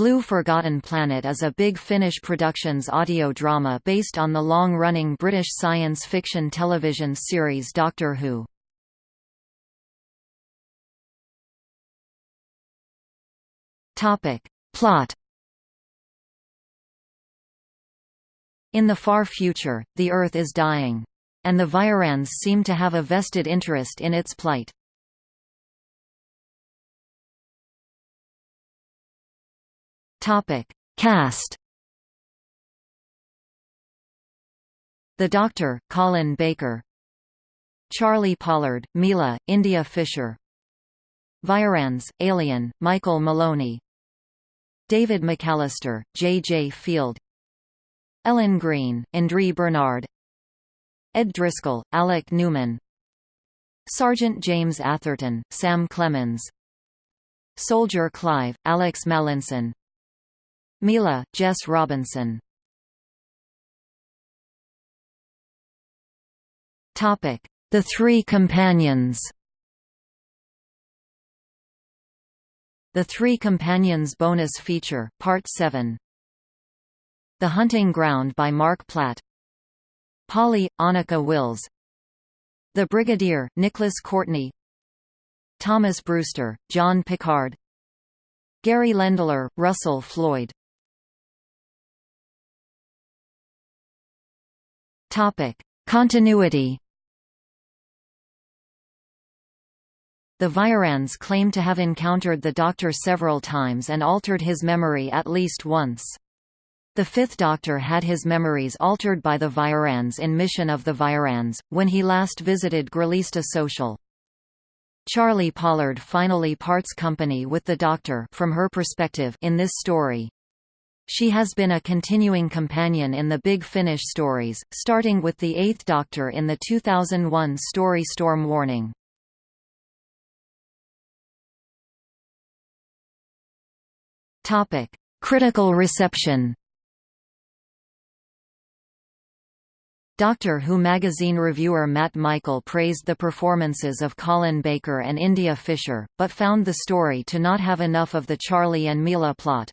Blue Forgotten Planet is a Big Finish Productions audio drama based on the long-running British science fiction television series Doctor Who. Plot In the far future, the Earth is dying. And the Viyrans seem to have a vested interest in its plight. Topic: Cast. The Doctor, Colin Baker. Charley Pollard, Mila, India Fisher. Viyrans, Alien, Michael Maloney. David McAllister, J. J. Field. Ellen Green, Andre Bernard. Ed Driscoll, Alec Newman. Sergeant James Atherton, Sam Clemens. Soldier Clive, Alex Mallinson. Mila, Jess Robinson. Topic. The Three Companions. The Three Companions bonus feature, Part 7 The Hunting Ground by Marc Platt. Polly, Anneke Wills. The Brigadier, Nicholas Courtney. Thomas Brewster, John Pickard Gary Lendler, Russell Floyd Topic: Continuity. The Viyrans claim to have encountered the Doctor several times and altered his memory at least once. The Fifth Doctor had his memories altered by the Viyrans in Mission of the Viyrans, when he last visited Gralista Social. Charley Pollard finally parts company with the Doctor from her perspective in this story. She has been a continuing companion in the Big Finish stories, starting with the Eighth Doctor in the 2001 story Storm Warning. Critical reception Doctor Who magazine reviewer Matt Michael praised the performances of Colin Baker and India Fisher, but found the story to not have enough of the Charley and Mila plot.